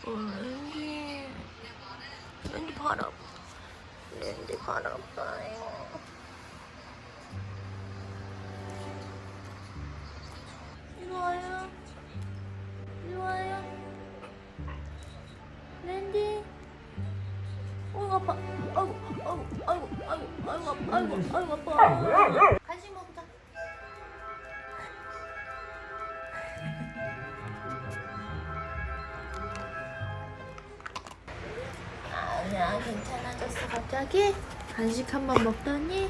랜디 랜디 바람. 랜디 바람 봐요. 이리 와요. 이리 와요. 랜디. 어이구 아파. 아이고 아이고 아이고 아이고 아이고 아이고 아파 괜찮아졌어 갑자기? 간식 한 번 먹더니